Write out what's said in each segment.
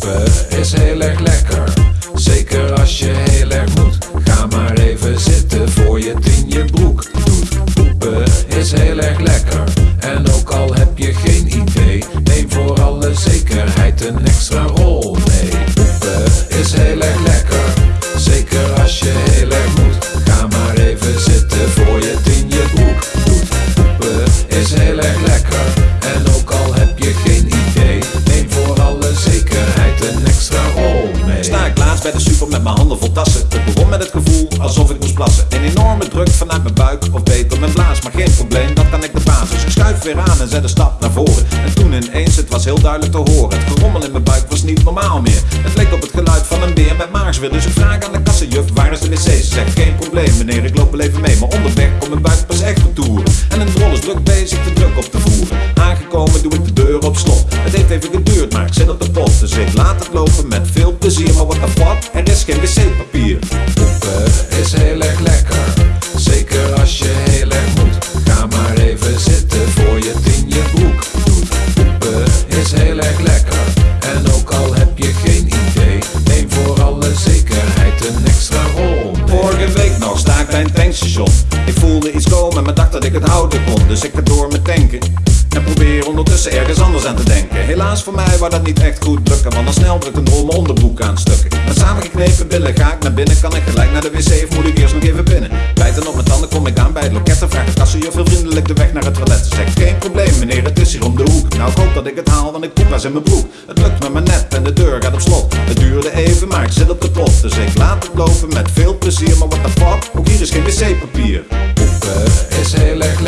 Poepen is heel erg lekker, zeker als je heel erg moet. Ga maar even zitten voor je het in je broek doet. Is heel erg lekker, en ook al heb je geen idee, neem voor alle zekerheid een Ik bij de super met mijn handen vol tassen. Het begon met het gevoel alsof ik moest plassen. Een enorme druk vanuit mijn buik, of beter mijn blaas. Maar geen probleem, dat kan ik de basis. Ik schuif weer aan en zet een stap naar voren. En toen ineens, het was heel duidelijk te horen. Het gerommel in mijn buik was niet normaal meer. Het leek op het geluid van een beer met maagsweer. Dus ik vraag aan de kassenjuf, waar is de wc? Ze zegt, geen probleem meneer, ik loop wel even mee. Maar onderweg komt mijn buik pas echt op toeren. En een drol is druk bezig de druk op te voeren. Aangekomen doe ik de deur op slot. Het heeft even geduurd, maar ik zit op de pot. Dus ik laat het lopen met veel plezier. Maar what the fuck, een extra rol. Vorige week nog sta ik bij een tankstation. Ik voelde iets komen, maar dacht dat ik het houden kon. Dus ik ga door met tanken. En probeer ondertussen ergens anders aan te denken. Helaas voor mij wou dat niet echt goed lukken. Want dan snel drukt een drol mijn onderbroek aan stukken. Met samengeknepen billen ga ik naar binnen. Kan ik gelijk naar de wc of moet ik eerst nog even binnen? Bijten op mijn tanden kom ik aan bij het loket. En vraag de kassenjuf vriendelijk de weg naar het toilet. Ze zegt geen probleem meneer, dat ik het haal, want ik poep was in mijn broek. Het lukt me maar net en de deur gaat op slot. Het duurde even, maar ik zit op de pot. Dus ik laat het lopen met veel plezier. Maar what the fuck, ook hier is geen wc-papier. Poepen is heel erg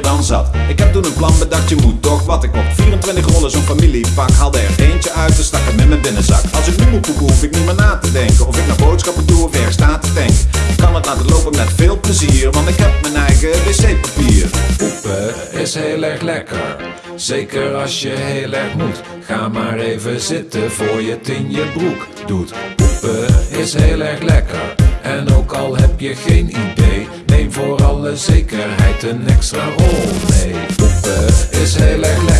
dan zat. Ik heb toen een plan bedacht, je moet toch wat ik op 24 rollen zo'n familiepak. Haalde er eentje uit en stak hem in mijn binnenzak. Als ik nu moet poepen, hoef ik niet meer na te denken. Of ik naar boodschappen doe of ergens sta te tanken. Ik kan het laten lopen met veel plezier, want ik heb mijn eigen wc-papier. Poepen is heel erg lekker, zeker als je heel erg moet. Ga maar even zitten voor je het in je broek doet. Poepen is heel erg lekker, en ook al heb je geen idee, voor alle zekerheid een extra rol mee. Poepen is heel erg lekker,